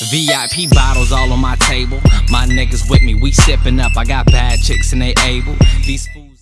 VIP bottles all on my table. My niggas with me, we sipping up. I got bad chicks and they able. These fools